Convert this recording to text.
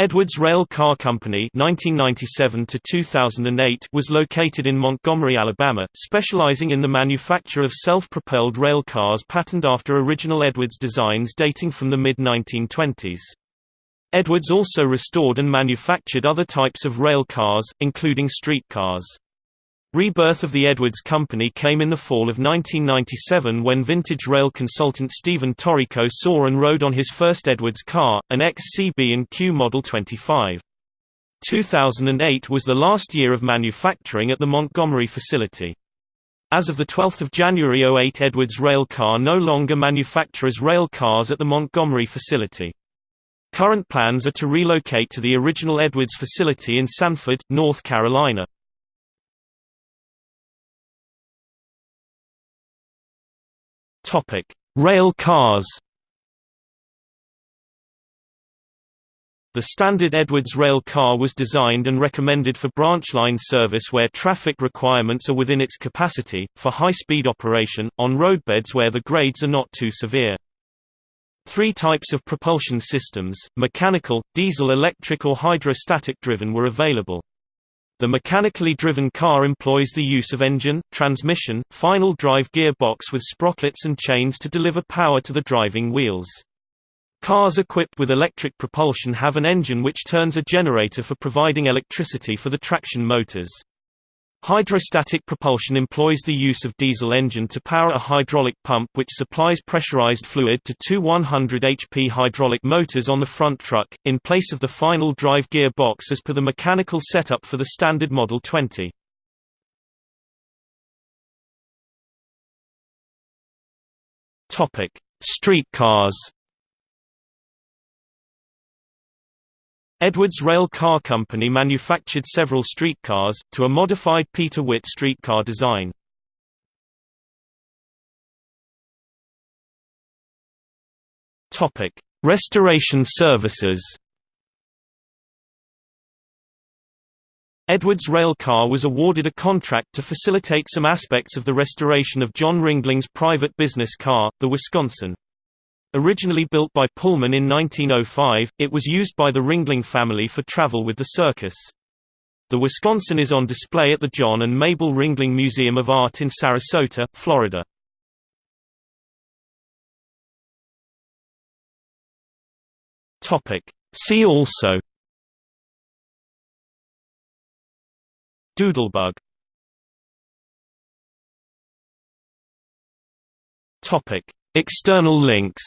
Edwards Rail Car Company 1997 was located in Montgomery, Alabama, specializing in the manufacture of self-propelled rail cars patterned after original Edwards designs dating from the mid-1920s. Edwards also restored and manufactured other types of rail cars, including streetcars. Rebirth of the Edwards Company came in the fall of 1997 when vintage rail consultant Stephen Torrico saw and rode on his first Edwards car, an XCB&Q Model 25. 2008 was the last year of manufacturing at the Montgomery facility. As of 12 January 08 Edwards Rail Car no longer manufactures rail cars at the Montgomery facility. Current plans are to relocate to the original Edwards facility in Sanford, North Carolina. Rail cars. The standard Edwards rail car was designed and recommended for branch line service where traffic requirements are within its capacity, for high-speed operation, on roadbeds where the grades are not too severe. Three types of propulsion systems, mechanical, diesel electric or hydrostatic driven were available. The mechanically driven car employs the use of engine, transmission, final drive gearbox with sprockets and chains to deliver power to the driving wheels. Cars equipped with electric propulsion have an engine which turns a generator for providing electricity for the traction motors. Hydrostatic propulsion employs the use of diesel engine to power a hydraulic pump which supplies pressurized fluid to two 100 HP hydraulic motors on the front truck, in place of the final drive gear box as per the mechanical setup for the standard Model 20. Streetcars Edwards Rail Car Company manufactured several streetcars, to a modified Peter Witt streetcar design. Restoration services Edwards Rail Car was awarded a contract to facilitate some aspects of the restoration of John Ringling's private business car, the Wisconsin. Originally built by Pullman in 1905, it was used by the Ringling family for travel with the circus. The Wisconsin is on display at the John and Mabel Ringling Museum of Art in Sarasota, Florida. See also Doodlebug External links